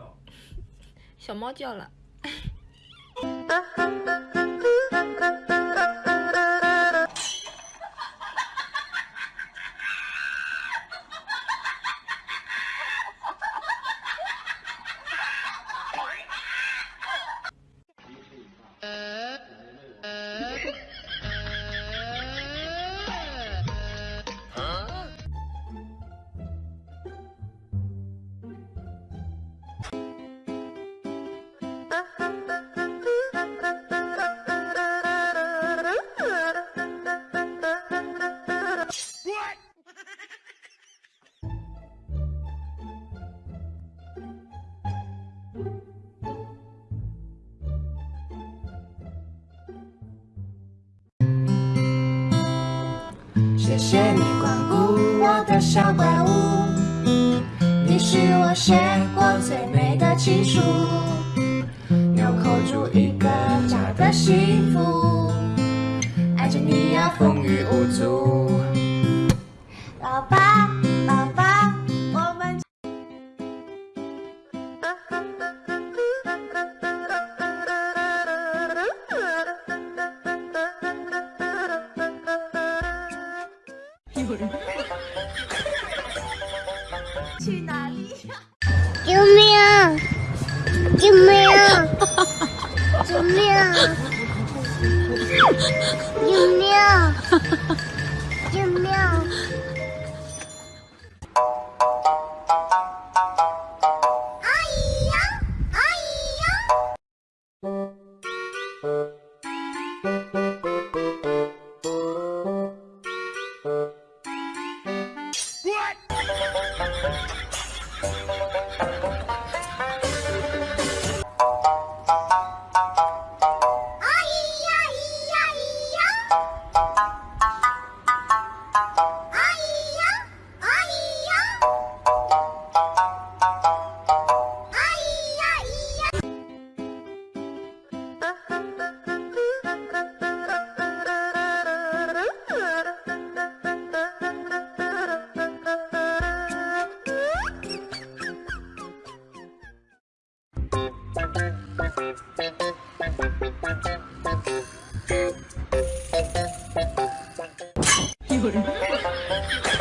叫。小猫叫了。谢谢你光顾我的小怪物，你是我写过最美的情书，纽扣住一个家的幸福，爱着你呀风雨无阻。老爸，老爸，去哪里呀？救命！救命！救命！救命！救命！一个人。